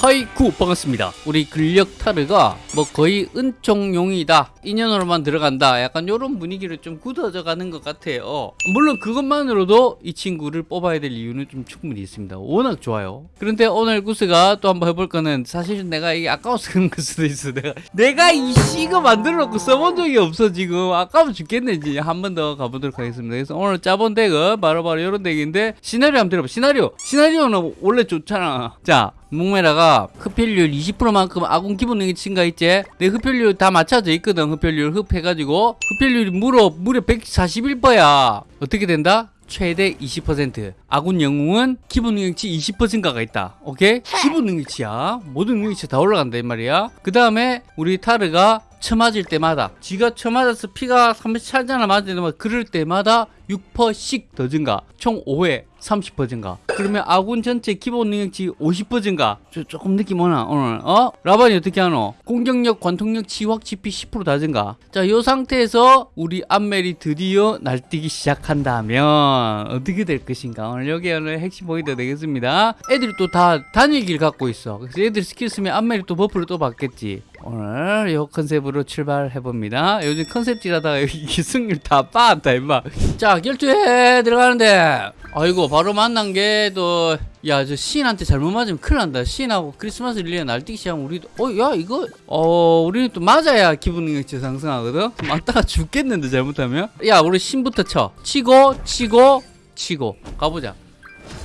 하이쿠 반갑습니다. 우리 근력 타르가 뭐 거의 은총용이다. 인연으로만 들어간다. 약간 요런 분위기를 좀 굳어져 가는 것 같아요. 물론 그것만으로도 이 친구를 뽑아야 될 이유는 좀 충분히 있습니다. 워낙 좋아요. 그런데 오늘 구스가 또 한번 해볼 거는 사실 내가 이게 아까워서 그런 걸 수도 있어. 내가 내가 이 시거 만들어 놓고 써본 적이 없어 지금. 아까워 죽겠네 이제. 한 번 더 가보도록 하겠습니다. 그래서 오늘 짜본 덱은 바로바로 이런 덱인데 시나리오 한번 들어봐. 시나리오. 시나리오는 원래 좋잖아. 자 묵메라가 흡혈률 20%만큼 아군 기본 능력 증가 있지? 내 흡혈률 다 맞춰져 있거든 흡혈률 흡해가지고 흡혈률이 무려 무려 141%야 어떻게 된다? 최대 20% 아군 영웅은 기본 능력치 20%가 있다 오케이? 기본 능력치야 모든 능력치 다 올라간다 이 말이야 그 다음에 우리 타르가 쳐맞을 때마다 지가 쳐맞아서 피가 30 차잖아 맞을 때마다 그럴 때마다 6%씩 더 증가. 총 5회 30% 증가. 그러면 아군 전체 기본 능력치 50% 증가. 저 조금 느낌 오나 오늘? 어? 라반이 어떻게 하노? 공격력 관통력 치확 치피 10%다 증가. 자 요 상태에서 우리 안멜이 드디어 날뛰기 시작한다면 어떻게 될 것인가? 오늘 여기 오늘 핵심 포인트 되겠습니다. 애들이 또 다 단일기를 갖고 있어. 그래서 애들 스킬 쓰면 안멜이 또 buff를 또 받겠지 오늘 요 컨셉으로 출발해봅니다. 요즘 컨셉질 하다가 여기 승률 다 빠았다 임마. 자 결투에 들어가는데. 아이고 바로 만난 게 또 야저 시인한테 잘못 맞으면 큰일 난다. 시인하고 크리스마스 릴리아 날뛰기 시작하면 우리도 어 야 이거 어 우리는 또 맞아야 기분 능력치 상승하거든? 맞다가 죽겠는데 잘못하면? 야 우리 신부터 쳐. 치고 치고 치고. 가보자.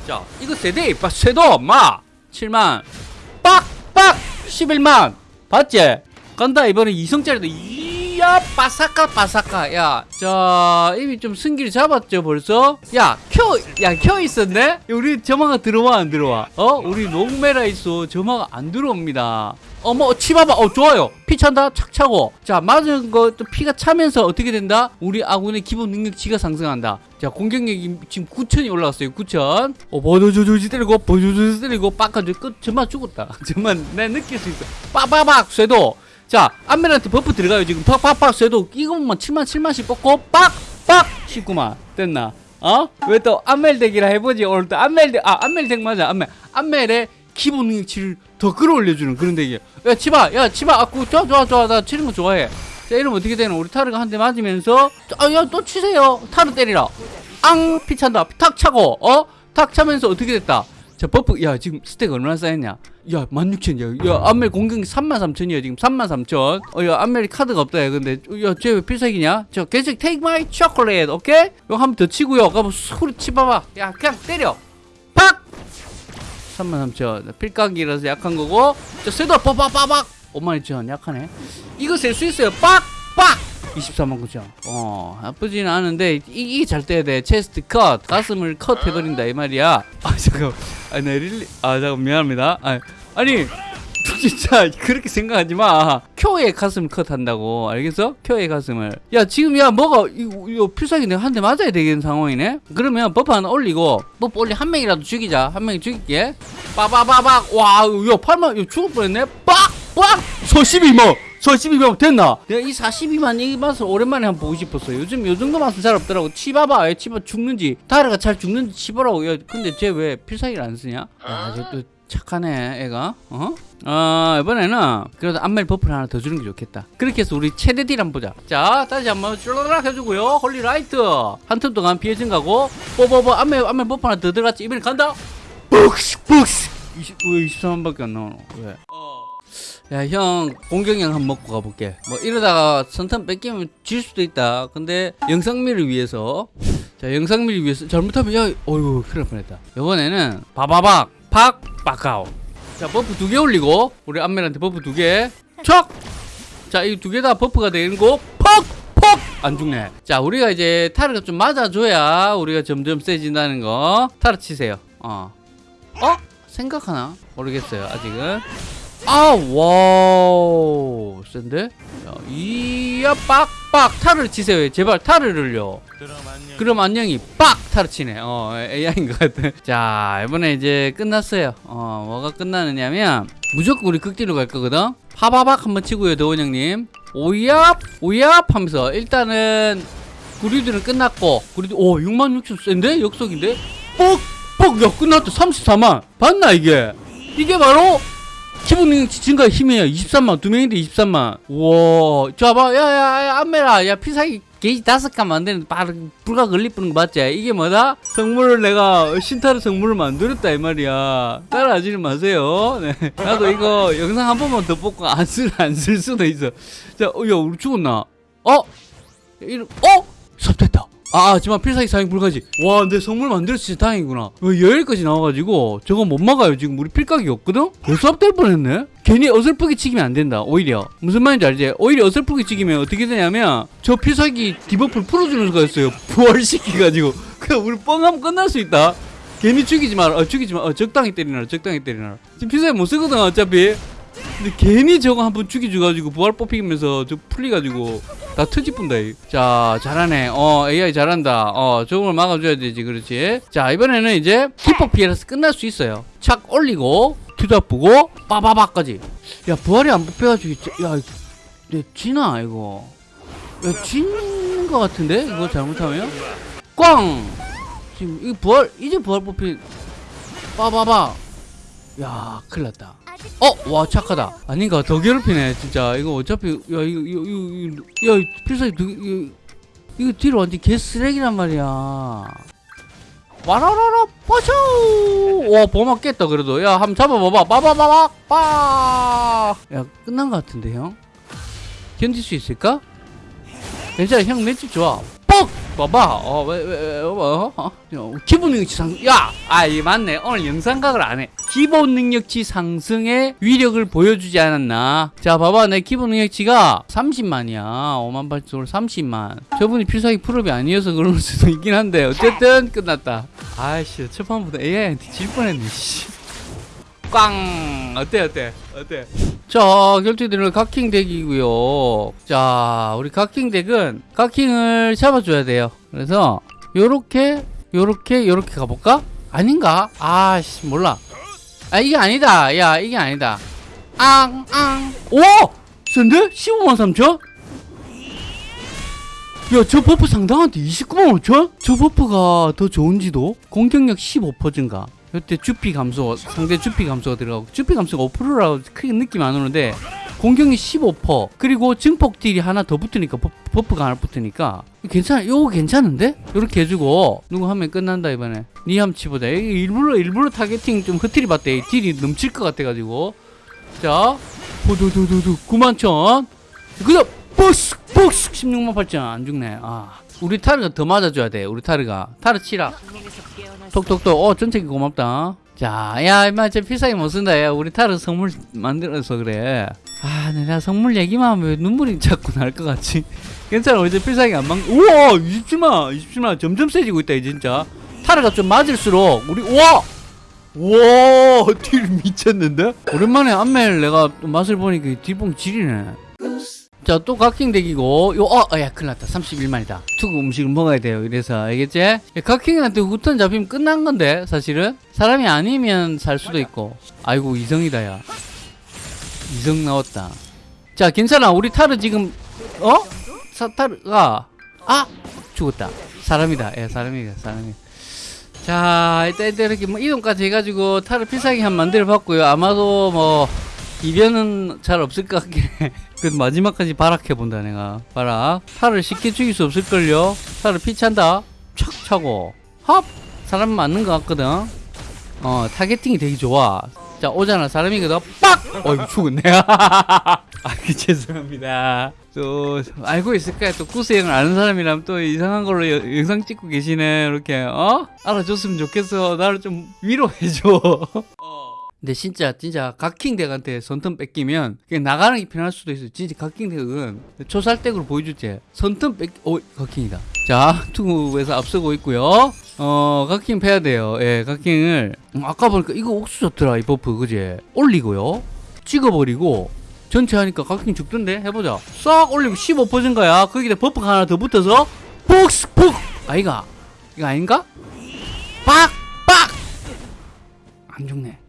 자 이거 세대 빠 쇄도 마. 7만. 빡빡! 11만 봤지? 간다 이번에 이성짜리도. 이야 바사카 바사카. 야자 이미 좀 승기를 잡았죠 벌써? 야켜야켜 있었네? 우리 점화가 들어와 안 들어와? 어? 우리 녹메라 있어. 점화가 안 들어옵니다 어머 치봐봐 어 좋아요. 피 찬다. 착 차고. 자 맞은 거또 피가 차면서 어떻게 된다? 우리 아군의 기본 능력치가 상승한다. 자 공격력이 지금 9천이 올라갔어요. 9천. 어 버저저저지 때리고 버저저지 때리고 빡가져 끝. 저만 죽었다. 저만 내 느낄 수 있어. 빠바박 쇠도. 자 안멜한테 버프 들어가요 지금. 팍팍팍 쇠도. 이것만 7만 7만씩 뽑고 빡빡! 19만. 됐나? 어? 왜 또 안멜 덱이라 해보지? 오늘 또 안멜 덱 아 안멜 덱 맞아. 안멜 안멜의 기본 능력치를 더 끌어올려주는 그런 덱이야 야 치바 야 치바 아구 좋아 좋아 좋아. 나 치는 거 좋아해. 자 이러면 어떻게 되는 우리 타르가 한 대 맞으면서 아야 또 치세요. 타르 때리라. 앙! 피찬다. 탁 차고 어? 탁 차면서 어떻게 됐다? 자 버프 야 지금 스택 얼마나 쌓였냐? 야 16,000이야. 야 안멜 공격이 33,000이야 지금. 33,000 어야 안멜이 카드가 없다 야 근데. 야쟤 왜 필살기냐? 저 계속 take my chocolate 오케이? 이거 한 번 더 치고요. 가면 소리 치봐봐. 야 그냥 때려. 팍 33,000 필각이라서 약한 거고 자 쇠도 빠바바박 52,000 약하네. 이거 셀 수 있어요 빡빡! 24만 9천. 어 나쁘진 않은데 이- 이게 잘 떼야 돼. chest cut. 가슴을 컷 해버린다 이 말이야. 아 잠깐 아나 릴리 아 잠깐 미안합니다. 아, 아니 진짜 그렇게 생각하지 마. 쿄의 가슴 컷 한다고. 알겠어? 쿄의 가슴을. 야 지금 야 뭐가 이거, 이거 필살기 내가 한 대 맞아야 되겠는 상황이네? 그러면 buff 하나 올리고 buff 올리 한 명이라도 죽이자. 한 명이 죽일게. 빠바바박. 와야 8만 야 죽을 뻔했네. 빡빡! 소12만 소12만 됐나? 내가 이 42만 이 맛을 오랜만에 한번 보고 싶었어 요즘 요 정도 맛은 잘 없더라고. 치봐봐 얘 치봐 죽는지. 타르가 잘 죽는지 치보라고. 야 근데 쟤 왜 필살기를 안 쓰냐? 아저또 착하네 애가. 어? 어 이번에는 그래도 안멜 buff를 하나 더 주는 게 좋겠다. 그렇게 해서 우리 최대 deal 한번 보자. 자 다시 한번 쭈르락 해주고요. holy light. 한 턴 동안 피해 증가고 뽀뽀뽀 안멜 안멜 buff 하나 더 들어갔지. 이번에 간다. 북스 북스 20, 왜 23만밖에 안 나오노? 왜? 야형 공격력 한번 먹고 가볼게. 뭐 이러다가 선턴 뺏기면 질 수도 있다. 근데 영상미를 위해서 자 영상미를 위해서 잘못하면 야 어이구 큰일 날 뻔했다. 이번에는 바바박 팍 빡아오. 자 buff 두 개 올리고 우리 안멜한테 buff 두개 척 자이 두 개 다 buff가 되는 거퍽퍽 안 죽네. 자 우리가 이제 타르가 좀 맞아줘야 우리가 점점 세진다는 거. 타르 치세요. 어. 어? 생각하나? 모르겠어요 아직은. 아, 와우, 센데? 자, 이야, 빡빡, 타르 치세요. 제발 타르를요. 그럼 안녕히 빡! 타를 치네. 어, AI인 것 같아. 자, 이번에 이제 끝났어요. 어, 뭐가 끝나느냐면, 무조건 우리 극딜로 갈 거거든? 파바박 한번 치고요, 도원 형님. 오얍, 오얍 하면서, 일단은, 구리들은 끝났고, 구리들, 오, 6만 6천 센데? 역속인데? 뻑! 뻑! 야, 끝났다. 34만. 봤나, 이게? 이게 바로, 기본 증가 힘이에요 23만 두 명인데 23만 우와 자봐 야야야 안메라 야 피사기 게이지 다섯 칸 만드는데 바로 불가 걸리뿌는 거 맞지? 이게 뭐다? 성물을 내가 신타르 성물을 만들었다 이 말이야 따라하지는 마세요 네. 나도 이거 영상 한 번만 더 뽑고 안 쓸 안 쓸 수도 있어 자, 어, 야 우리 죽었나? 어? 이름 어? 섭됐다 아, 하지만 필살기 사용 불가지. 와, 내 성물 만들었어 진짜 다행이구나. 어, 여기까지 나와가지고 저거 못 막아요. 지금 우리 필각이 없거든? 벌써 될 뻔했네? 괜히 어설프게 치기면 안 된다. 오히려. 무슨 말인지 알지? 오히려 어설프게 치기면 어떻게 되냐면 저 필살기 debuff를 풀어주는 수가 있어요. 부활시키가지고. 그냥 우리 뻥하면 끝날 수 있다. 괜히 죽이지 마라. 어, 죽이지 마. 어, 적당히 때리나라. 적당히 때리나라. 지금 필살기 못 쓰거든, 어차피. 근데 괜히 저거 한 번 죽여줘가지고 부활 뽑히면서 저 풀리가지고 다 터지뿐다. 이. 자 잘하네. 어 AI 잘한다. 어 저걸 막아줘야 되지 그렇지. 자 이번에는 이제 기폭 피해라서 끝날 수 있어요. 착 올리고 뒤잡고 빠바바까지. 야 부활이 안 뽑혀가지고 야, 내 지나 이거. 야 지는 것 같은데 이거 잘못하면 꽝. 지금 이 부활 이제 부활 뽑힌 빠바바. 야 큰일 났다. 어, 와 착하다. 아닌가 더 괴롭히네 진짜. 이거 어차피 야 이거 이거 이거, 이거 야 필살기 두 이거, 이거 뒤로 완전 개 쓰레기란 말이야. 와라라라 빠쇼. 와 보막 깼다 그래도. 야 한번 잡아봐봐. 빠바바바 빠. 야 끝난 것 같은데 형. 견딜 수 있을까? 괜찮아 형 맷집 좋아. 뻑! 봐봐. 어, 왜, 왜, 왜, 어, 어? 어, 기본 능력치 상승. 야! 아, 이 맞네. 오늘 영상 각을 안 해. 기본 능력치 상승의 위력을 보여주지 않았나? 자, 봐봐. 내 기본 능력치가 30만이야. 5만 8천으로 30만. 저분이 필살기 풀업이 아니어서 그럴 수도 있긴 한데, 어쨌든 끝났다. 아이씨, 첫 판부터 AI한테 질 뻔했네, 씨. 꽝! 어때, 어때? 어때? 자, 결투들은 각킹 deck이고요. 자, 우리 각킹 deck은 각킹을 잡아줘야 돼요. 그래서 요렇게, 요렇게, 요렇게 가볼까? 아닌가? 아씨, 몰라. 아, 이게 아니다. 야, 이게 아니다. 앙, 앙. 오! 센데? 15만 3천? 야, 저 buff 상당한데 29만 5천? 저 buff가 더 좋은지도? 공격력 15% 증가. 이때 주피 감소, 상대 주피 감소가 들어가고, 주피 감소가 5%라고 크게 느낌 안 오는데, 공격력 15%, 그리고 증폭 deal이 하나 더 붙으니까, 버, buff 가 하나 붙으니까, 괜찮아, 요거 괜찮은데? 요렇게 해주고, 누구 하면 끝난다, 이번에. 니 한번 치보자. 이게 일부러, 일부러 targeting 좀 흐트리 봤대. deal이 넘칠 것 같아가지고. 자, 호두두두두, 9만 천. 그 다음, 복스, 복스, 16만 8천. 안 죽네. 아. 우리 타르가 더 맞아줘야 돼. 우리 타르가. 타르 치라. 톡톡톡. 어, 전체기 고맙다. 자, 야, 임마, 저 필살기 못 쓴다. 야, 우리 타르 선물 만들어서 그래. 아, 내가 선물 얘기만 하면 왜 눈물이 자꾸 날 것 같지? 괜찮아, 저 필살기 안 막, 우와, 27만, 27만. 점점 세지고 있다, 이 진짜. 타르가 좀 맞을수록, 우리, 우와! 우와, 딜 미쳤는데? 오랜만에 안멜 내가 또 맛을 보니까 딜봉 지리네. 자, 또 각킹 덱이고, 요, 어, 어, 야, 큰일 났다. 31만이다. 투구 음식을 먹어야 돼요. 이래서, 알겠지? 야, 각킹한테 후턴 잡히면 끝난 건데, 사실은? 사람이 아니면 살 수도 있고. 아이고, 이성이다, 야. 이성 나왔다. 자, 괜찮아. 우리 타르 지금, 어? 사, 타르가, 아! 죽었다. 사람이다. 예, 사람이다, 사람이다. 자, 일단, 일단 이렇게 뭐 이동까지 해가지고 타르 필살기 한 만들어 봤고요. 아마도 뭐, 이변은 잘 없을 것 같긴 해. 그 마지막까지 발악해 본다 내가. 발악. 타를 쉽게 죽일 수 없을걸요? 타를 피찬다. 촥 차고. 합! 사람 맞는 것 같거든. 어 targeting이 되게 좋아. 자 오잖아. 사람이거든 빡! 어이구 죽었네. 아 죄송합니다. 또 알고 있을 거야 또 구스형을 아는 사람이라면 또 이상한 걸로 여- 영상 찍고 계시네. 이렇게 어? 알아줬으면 좋겠어. 나를 좀 위로해줘 근데 진짜 진짜 각킹 deck한테 선턴 뺏기면 그냥 나가는 게 편할 수도 있어. 진짜 각킹 deck은 초살 deck으로 보여줄게. 선턴 뺏, 오 각킹이다. 자 투구에서 앞서고 있고요. 어 각킹 패야 돼요. 예 각킹을 음, 아까 보니까 이거 옥수 좋더라 이 buff 그지? 올리고요. 찍어버리고 전체 하니까 각킹 죽던데 해보자. 싹 올리고 15%인 거야. 거기다 buff가 하나 더 붙어서 폭스 폭 아이가 이거 아닌가? 빡 빡! 안 죽네.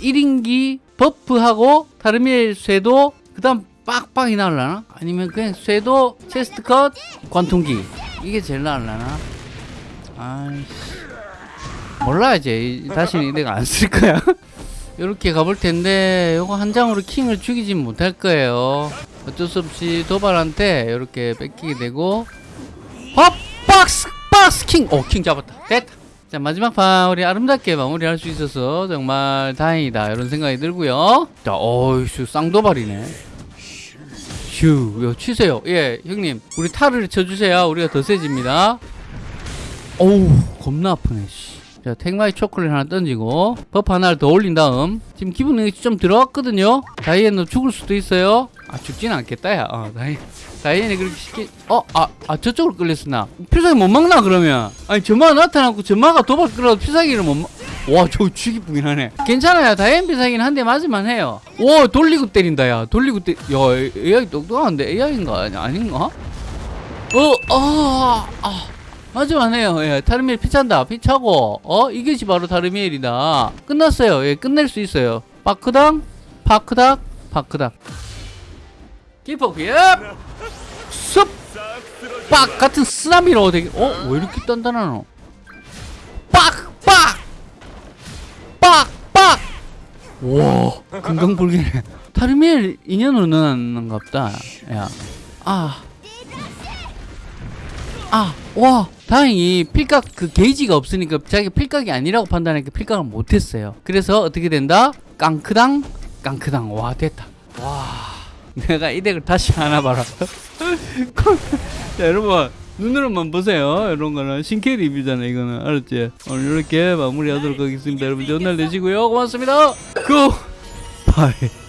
1인기 buff하고 다르밀 쇄도 그 다음 빡빡이 나올라나? 아니면 그냥 쇄도 chest cut 관통기. 이게 제일 나올라나? 아이씨. 몰라 이제. 다시는 내가 안 쓸 거야. 이렇게 가볼 텐데 요거 한 장으로 킹을 죽이진 못할 거예요. 어쩔 수 없이 도발한테 이렇게 뺏기게 되고. 헛 박스 박스 킹 오 킹 잡았다. 됐다 자 마지막 판 우리 아름답게 마무리할 수 있어서 정말 다행이다. 이런 생각이 들고요. 자 어이씨 쌍도발이네. 휴 이거 치세요. 예 형님. 우리 탈을 쳐주세요. 우리가 더 세집니다. 어우 겁나 아프네 씨. 자 택마이 초콜릿 하나 던지고 버프 하나를 더 올린 다음 지금 기분이 좀 들어왔거든요. 다이앤너 죽을 수도 있어요. 아 죽진 않겠다 야. 어, 다이, 다이앤이 그렇게 쉽게 어 아 아, 저쪽으로 끌렸으나. 필살기 못 막나 그러면? 아니 전마가 나타났고 전마가 도발 끌어도 필살기를 못와저 죽이쁘긴 하네. 괜찮아요. 다이앤 필살기는 한 대 맞으면 해요. 오 돌리고 때린다 야. 돌리고 때야 AI 똑똑한데 AI인가? 아닌가? 어 아 아. 맞으면 해요. 예, 타르미엘 피찬다. 피차고, 어? 이것이 바로 타르미엘이다. 끝났어요. 예, 끝낼 수 있어요. 파크당, 파크닥, 파크닥. 키퍼 기업! 습! 빡! 같은 쓰나미로 되게, 어? 왜 이렇게 단단하노? 빡! 빡! 빡! 빡! 와, 금강불개네. 타르미엘 인연으로 넣어놨는가 보다. 야. 아. 아, 와, 다행히 필각 그 게이지가 없으니까 자기 필각이 아니라고 판단하니까 필각을 못했어요. 그래서 어떻게 된다? 깡크당, 깡크당. 와, 됐다. 와, 내가 이 덱을 다시 하나 봐라. 자, 여러분. 눈으로만 보세요. 이런 거는 신캐 리뷰잖아, 이거는. 알았지? 오늘 이렇게 마무리 하도록 하겠습니다. 여러분, 좋은 날 되시고요. 고맙습니다. 굿! 바이.